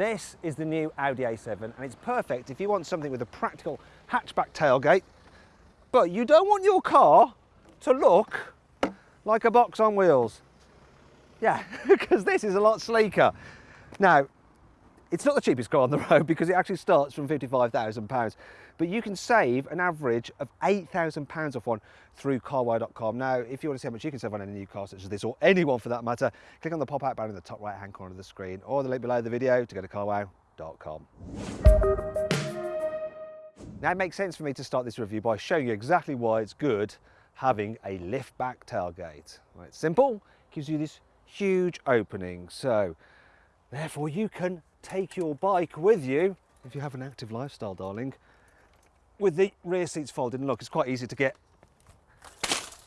This is the new Audi A7 and it's perfect if you want something with a practical hatchback tailgate, but you don't want your car to look like a box on wheels. Yeah, because this is a lot sleeker. Now, it's not the cheapest car on the road because it actually starts from £55,000, but you can save an average of £8,000 off one through carwow.com. Now, if you want to see how much you can save on any new car such as this, or anyone for that matter, click on the pop-out banner in the top right-hand corner of the screen, or the link below the video to go to carwow.com. Now, it makes sense for me to start this review by showing you exactly why it's good having a lift back tailgate. It's simple, gives you this huge opening. So therefore you can take your bike with you if you have an active lifestyle, darling, with the rear seats folded. And look, it's quite easy to get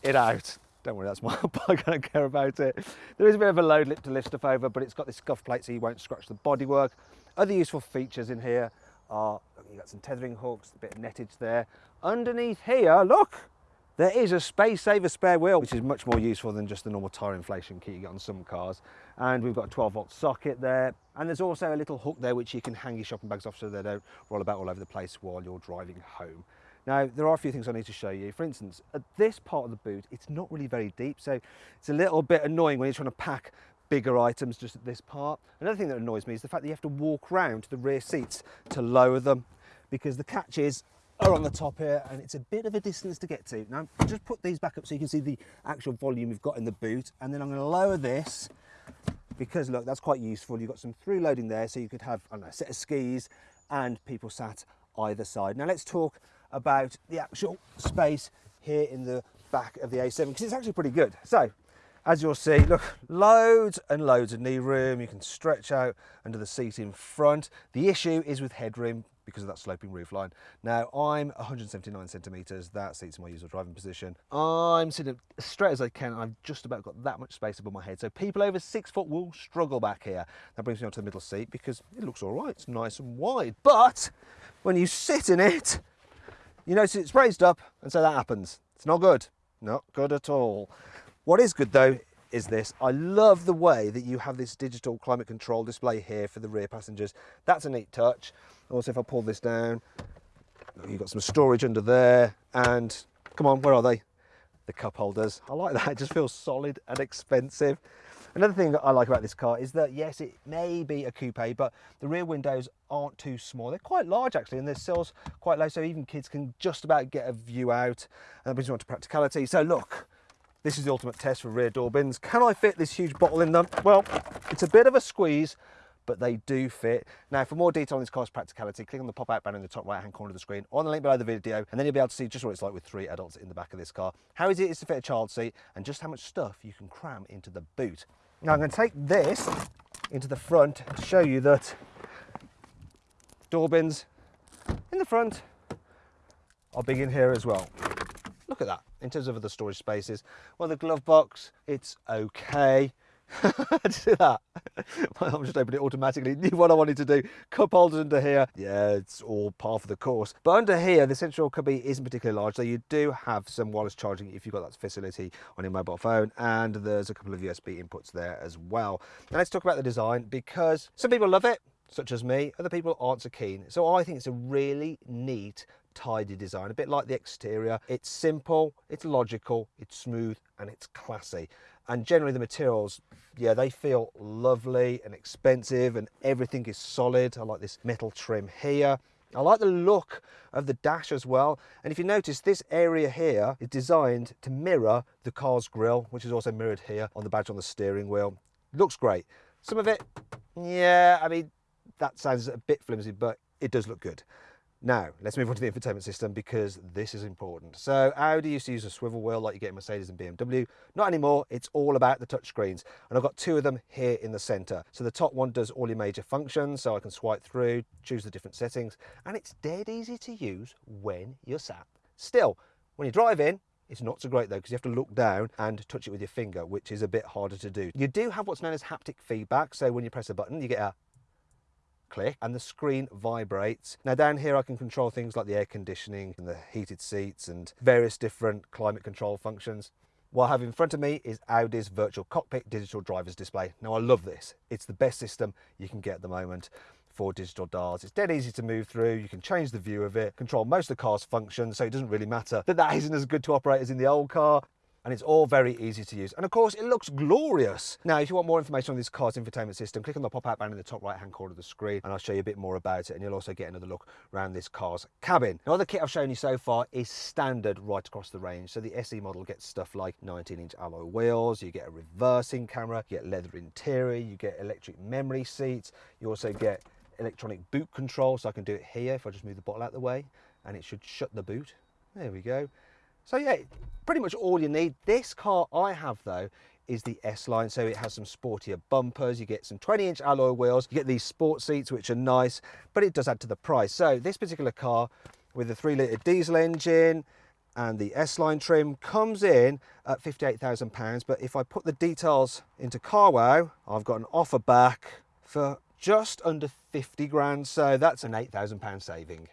it out. Don't worry, that's my bike, I don't care about it. There is a bit of a load lip to lift stuff over, but it's got this scuff plate so you won't scratch the bodywork. Other useful features in here are, you've got some tethering hooks, a bit of nettage there. Underneath here, look, there is a space saver spare wheel, which is much more useful than just the normal tyre inflation kit you get on some cars. And we've got a 12 volt socket there. And there's also a little hook there, which you can hang your shopping bags off so they don't roll about all over the place while you're driving home. Now, there are a few things I need to show you. For instance, at this part of the boot, it's not really very deep, so it's a little bit annoying when you're trying to pack bigger items just at this part. Another thing that annoys me is the fact that you have to walk around to the rear seats to lower them because the catches are on the top here and it's a bit of a distance to get to. Now just put these back up so you can see the actual volume we've got in the boot and then I'm going to lower this because look that's quite useful. You've got some through loading there so you could have know, a set of skis and people sat either side. Now let's talk about the actual space here in the back of the A7 because it's actually pretty good. So as you'll see, look, loads and loads of knee room. You can stretch out under the seat in front. The issue is with headroom because of that sloping roofline. Now I'm 179 centimetres, that seats my usual driving position. I'm sitting as straight as I can I've just about got that much space above my head. So people over six foot will struggle back here. That brings me onto the middle seat because it looks all right, it's nice and wide. But when you sit in it, you notice it's raised up and so that happens. It's not good, not good at all. What is good though is this. I love the way that you have this digital climate control display here for the rear passengers. That's a neat touch. Also, if I pull this down, you've got some storage under there. And come on, where are they? The cup holders. I like that. It just feels solid and expensive. Another thing that I like about this car is that, yes, it may be a coupe, but the rear windows aren't too small. They're quite large, actually, and the sills quite low, so even kids can just about get a view out. And that brings me on to practicality. So look, this is the ultimate test for rear door bins. Can I fit this huge bottle in them? Well, it's a bit of a squeeze, but they do fit. Now, for more detail on this car's practicality, click on the pop-out banner in the top right-hand corner of the screen or on the link below the video, and then you'll be able to see just what it's like with three adults in the back of this car, how easy it is to fit a child seat, and just how much stuff you can cram into the boot. Now, I'm going to take this into the front to show you that door bins in the front are big in here as well. Look at that in terms of other storage spaces. Well, the glove box, it's okay. see that? Arm just opened it automatically. Knew what I wanted to do. Cup holders under here. Yeah, it's all par for the course. But under here, the central cubby isn't particularly large, so you do have some wireless charging if you've got that facility on your mobile phone. And there's a couple of USB inputs there as well. Now let's talk about the design because some people love it, such as me. Other people aren't so keen. So I think it's a really neat tidy design, a bit like the exterior. It's simple, it's logical, it's smooth, and it's classy. And generally the materials, yeah, they feel lovely and expensive and everything is solid. I like this metal trim here. I like the look of the dash as well. And if you notice, this area here is designed to mirror the car's grille, which is also mirrored here on the badge on the steering wheel. Looks great. Some of it, yeah, I mean, that sounds a bit flimsy, but it does look good. Now, let's move on to the infotainment system because this is important. So Audi used to use a swivel wheel like you get in Mercedes and BMW. Not anymore, it's all about the touchscreens. And I've got two of them here in the center. So the top one does all your major functions, so I can swipe through, choose the different settings, and it's dead easy to use when you're sat still. When you drive in, it's not so great though because you have to look down and touch it with your finger, which is a bit harder to do. You do have what's known as haptic feedback. So when you press a button, you get a click and the screen vibrates. Now down here I can control things like the air conditioning and the heated seats and various different climate control functions. What I have in front of me is Audi's virtual cockpit digital driver's display. Now I love this. It's the best system you can get at the moment. for digital dials. It's dead easy to move through. You can change the view of it, control most of the car's functions, so it doesn't really matter that that isn't as good to operate as in the old car and it's all very easy to use. And of course, it looks glorious. Now, if you want more information on this car's infotainment system, click on the pop-out banner in the top right-hand corner of the screen, and I'll show you a bit more about it, and you'll also get another look around this car's cabin. Now, the kit I've shown you so far is standard right across the range. So the SE model gets stuff like 19-inch alloy wheels, you get a reversing camera, you get leather interior, you get electric memory seats, you also get electronic boot control, so I can do it here if I just move the bottle out of the way, and it should shut the boot. There we go. So yeah, pretty much all you need. This car I have though is the S-Line, so it has some sportier bumpers, you get some 20-inch alloy wheels, you get these sport seats which are nice, but it does add to the price. So this particular car with the 3-litre diesel engine and the S-Line trim comes in at £58,000, but if I put the details into CarWow, I've got an offer back for just under 50 grand, so that's an £8,000 saving.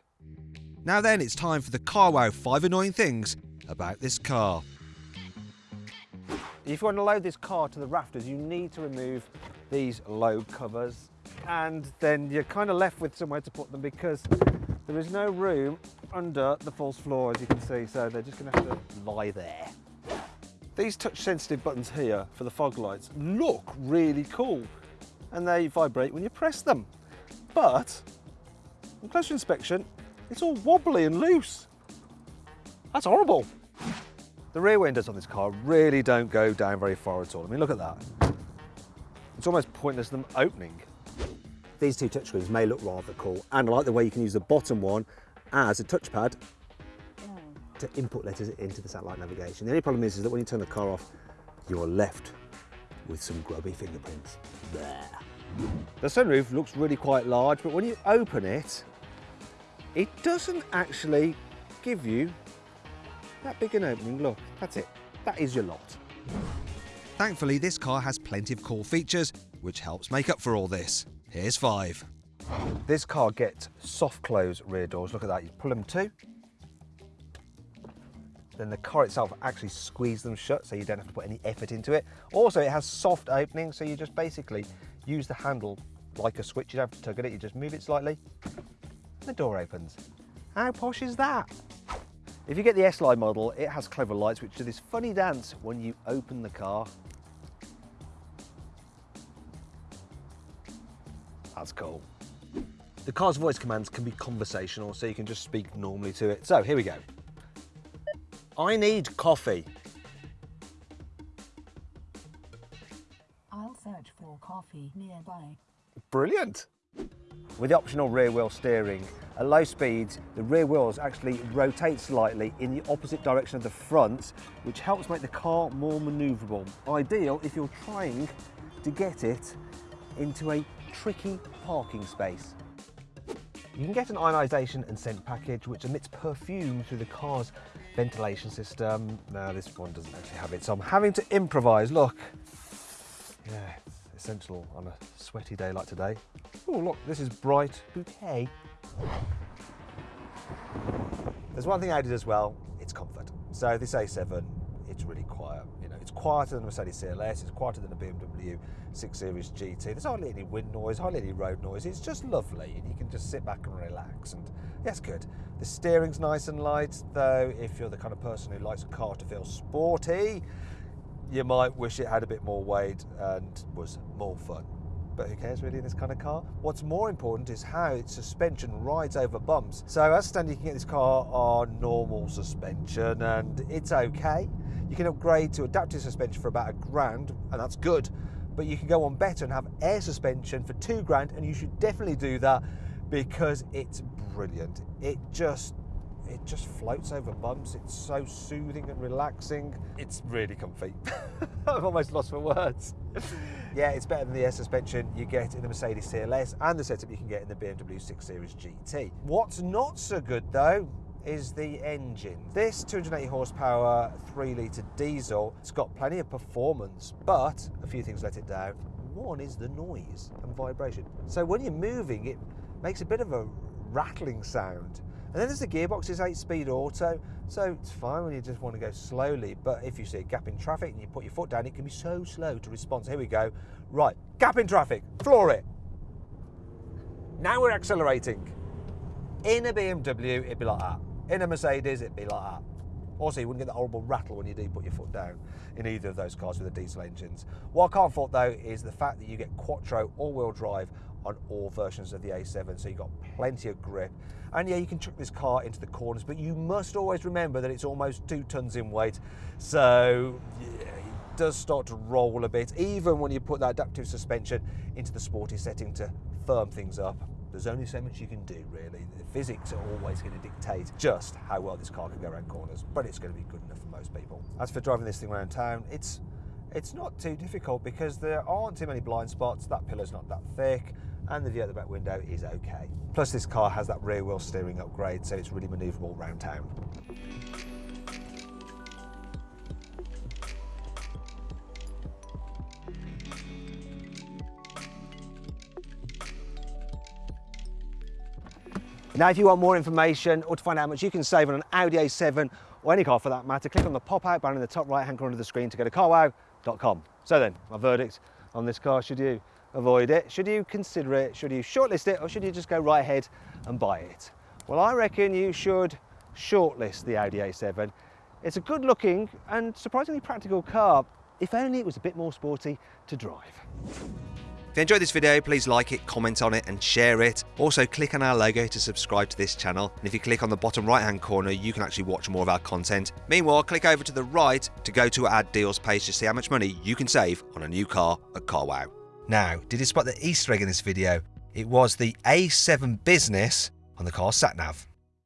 Now then, it's time for the CarWow 5 annoying things about this car. If you want to load this car to the rafters, you need to remove these load covers and then you're kind of left with somewhere to put them because there is no room under the false floor as you can see, so they're just going to have to lie there. These touch sensitive buttons here for the fog lights look really cool and they vibrate when you press them. But on closer inspection, it's all wobbly and loose. That's horrible. The rear windows on this car really don't go down very far at all. I mean, look at that. It's almost pointless them opening. These two touchscreens may look rather cool, and I like the way you can use the bottom one as a touchpad to input letters into the satellite navigation. The only problem is, is that when you turn the car off, you're left with some grubby fingerprints. There. The sunroof looks really quite large, but when you open it, it doesn't actually give you that big an opening, look, that's it. That is your lot. Thankfully, this car has plenty of cool features, which helps make up for all this. Here's five. This car gets soft close rear doors. Look at that, you pull them to. Then the car itself actually squeezes them shut so you don't have to put any effort into it. Also, it has soft openings, so you just basically use the handle like a switch. You don't have to tug at it, you just move it slightly, the door opens. How posh is that? If you get the S-Line model, it has clever lights which do this funny dance when you open the car. That's cool. The car's voice commands can be conversational, so you can just speak normally to it. So here we go. I need coffee. I'll search for coffee nearby. Brilliant. With the optional rear wheel steering, at low speeds, the rear wheels actually rotate slightly in the opposite direction of the front, which helps make the car more maneuverable. Ideal if you're trying to get it into a tricky parking space. You can get an ionisation and scent package which emits perfume through the car's ventilation system. Now this one doesn't actually have it, so I'm having to improvise. Look, yeah, essential on a sweaty day like today. Oh, look, this is bright bouquet. There's one thing did as well, it's comfort. So this A7, it's really quiet. You know, it's quieter than a Mercedes CLS, it's quieter than a BMW 6 Series GT. There's hardly any wind noise, hardly any road noise. It's just lovely, and you can just sit back and relax. And yeah, good. The steering's nice and light, though. If you're the kind of person who likes a car to feel sporty, you might wish it had a bit more weight and was more fun. But who cares really in this kind of car? What's more important is how its suspension rides over bumps. So as standard, you can get this car on normal suspension and it's okay. You can upgrade to adaptive suspension for about a grand and that's good. But you can go on better and have air suspension for two grand and you should definitely do that because it's brilliant. It just it just floats over bumps. It's so soothing and relaxing. It's really comfy. I've almost lost my words. yeah, it's better than the air suspension you get in the Mercedes CLS and the setup you can get in the BMW 6 Series GT. What's not so good though is the engine. This 280 horsepower 3 litre diesel, it's got plenty of performance, but a few things let it down. One is the noise and vibration. So when you're moving, it makes a bit of a rattling sound and then there's the gearbox, it's 8-speed auto, so it's fine when you just want to go slowly, but if you see a gap in traffic and you put your foot down, it can be so slow to respond. So here we go. Right, gap in traffic, floor it. Now we're accelerating. In a BMW, it'd be like that. In a Mercedes, it'd be like that. Also, you wouldn't get that horrible rattle when you do put your foot down in either of those cars with the diesel engines. What I can't fault though is the fact that you get quattro all-wheel drive on all versions of the A7, so you've got plenty of grip. And yeah, you can chuck this car into the corners, but you must always remember that it's almost two tons in weight. So yeah, it does start to roll a bit, even when you put that adaptive suspension into the sporty setting to firm things up. There's only so much you can do, really. The physics are always going to dictate just how well this car can go around corners, but it's going to be good enough for most people. As for driving this thing around town, it's it's not too difficult because there aren't too many blind spots. That pillar's not that thick, and the view out the back window is okay. Plus, this car has that rear wheel steering upgrade, so it's really manoeuvrable around town. Now, if you want more information or to find out how much you can save on an Audi A7 or any car for that matter, click on the pop-out button in the top right-hand corner of the screen to go to carwow.com. So then, my verdict on this car, should you avoid it? Should you consider it? Should you shortlist it? Or should you just go right ahead and buy it? Well, I reckon you should shortlist the Audi A7. It's a good looking and surprisingly practical car, if only it was a bit more sporty to drive. If you enjoyed this video, please like it, comment on it and share it. Also click on our logo to subscribe to this channel. And if you click on the bottom right hand corner, you can actually watch more of our content. Meanwhile, click over to the right to go to our deals page to see how much money you can save on a new car at CarWow. Now, did you spot the Easter egg in this video? It was the A7 Business on the car sat nav.